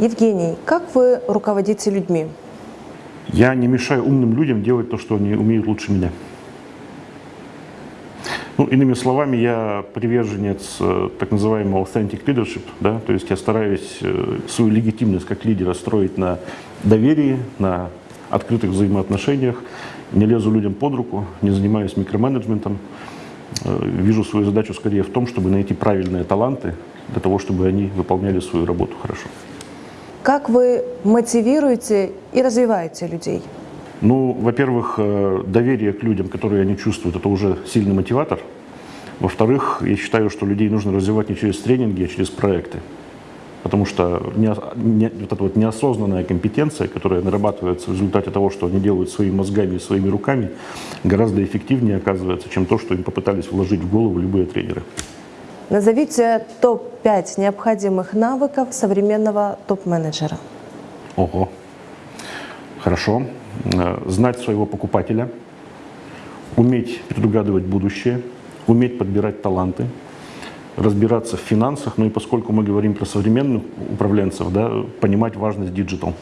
Евгений, как вы руководите людьми? Я не мешаю умным людям делать то, что они умеют лучше меня. Ну, иными словами, я приверженец э, так называемого authentic leadership, да, то есть я стараюсь э, свою легитимность как лидера строить на доверии, на открытых взаимоотношениях, не лезу людям под руку, не занимаюсь микроменеджментом. Э, Вижу свою задачу скорее в том, чтобы найти правильные таланты для того, чтобы они выполняли свою работу хорошо. Как вы мотивируете и развиваете людей? Ну, во-первых, э, доверие к людям, которые они чувствуют, это уже сильный мотиватор. Во-вторых, я считаю, что людей нужно развивать не через тренинги, а через проекты. Потому что не, не, вот эта вот неосознанная компетенция, которая нарабатывается в результате того, что они делают своими мозгами и своими руками, гораздо эффективнее оказывается, чем то, что им попытались вложить в голову любые тренеры. Назовите топ-5 необходимых навыков современного топ-менеджера. Ого. Хорошо. Э, Знать своего покупателя, уметь предугадывать будущее, уметь подбирать таланты, разбираться в финансах, ну и поскольку мы говорим про современных управленцев, да, понимать важность digital.